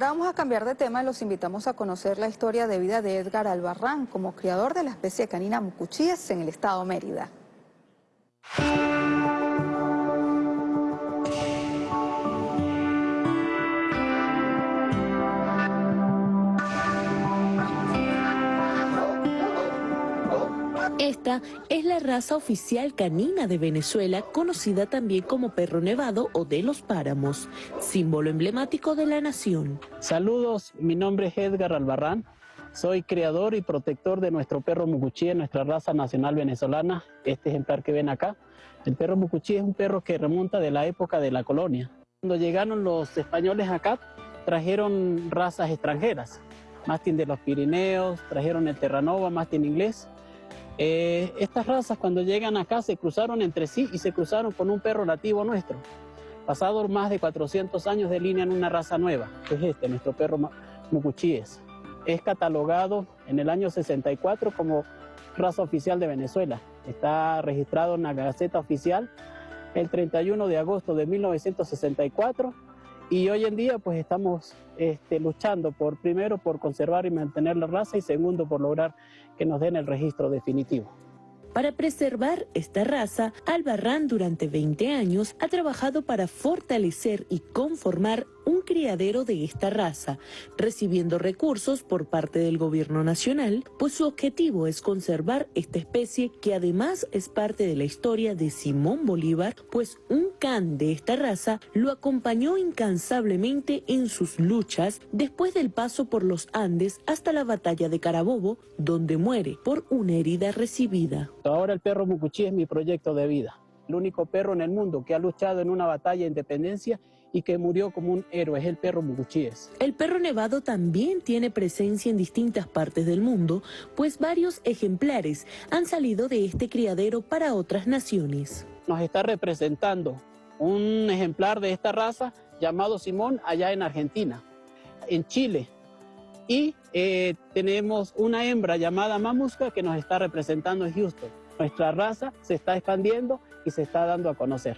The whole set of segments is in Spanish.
Ahora vamos a cambiar de tema y los invitamos a conocer la historia de vida de Edgar Albarrán como criador de la especie canina mucuchíes en el estado Mérida. Esta es la raza oficial canina de Venezuela, conocida también como perro nevado o de los páramos, símbolo emblemático de la nación. Saludos, mi nombre es Edgar Albarrán, soy creador y protector de nuestro perro mucuchí, nuestra raza nacional venezolana, este ejemplar que ven acá. El perro mucuchí es un perro que remonta de la época de la colonia. Cuando llegaron los españoles acá, trajeron razas extranjeras, mastín de los Pirineos, trajeron el Terranova, mastín inglés, eh, estas razas cuando llegan acá se cruzaron entre sí y se cruzaron con un perro nativo nuestro. Pasados más de 400 años delinean una raza nueva, que es este, nuestro perro mucuchíes. Es catalogado en el año 64 como raza oficial de Venezuela. Está registrado en la Gaceta Oficial el 31 de agosto de 1964 y hoy en día pues estamos este, luchando por primero por conservar y mantener la raza y segundo por lograr que nos den el registro definitivo. Para preservar esta raza, Albarrán durante 20 años ha trabajado para fortalecer y conformar un criadero de esta raza, recibiendo recursos por parte del gobierno nacional, pues su objetivo es conservar esta especie que además es parte de la historia de Simón Bolívar, pues un can de esta raza lo acompañó incansablemente en sus luchas después del paso por los Andes hasta la batalla de Carabobo, donde muere por una herida recibida. Ahora el perro Mucuchí es mi proyecto de vida. El único perro en el mundo que ha luchado en una batalla de independencia y que murió como un héroe es el perro Mucuchíes. El perro nevado también tiene presencia en distintas partes del mundo, pues varios ejemplares han salido de este criadero para otras naciones. Nos está representando un ejemplar de esta raza llamado Simón allá en Argentina, en Chile, y eh, tenemos una hembra llamada Mamusca que nos está representando en Houston. Nuestra raza se está expandiendo y se está dando a conocer.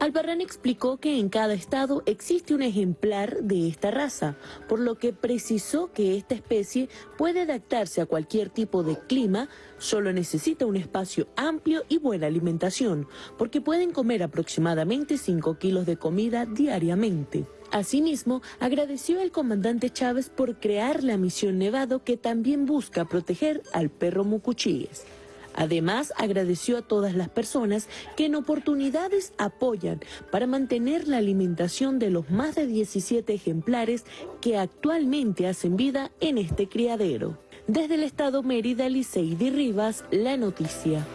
Albarrán explicó que en cada estado existe un ejemplar de esta raza, por lo que precisó que esta especie puede adaptarse a cualquier tipo de clima, solo necesita un espacio amplio y buena alimentación, porque pueden comer aproximadamente 5 kilos de comida diariamente. Asimismo, agradeció al comandante Chávez por crear la misión Nevado que también busca proteger al perro Mucuchíes. Además, agradeció a todas las personas que en oportunidades apoyan para mantener la alimentación de los más de 17 ejemplares que actualmente hacen vida en este criadero. Desde el estado Mérida, Liceidi Rivas, La Noticia.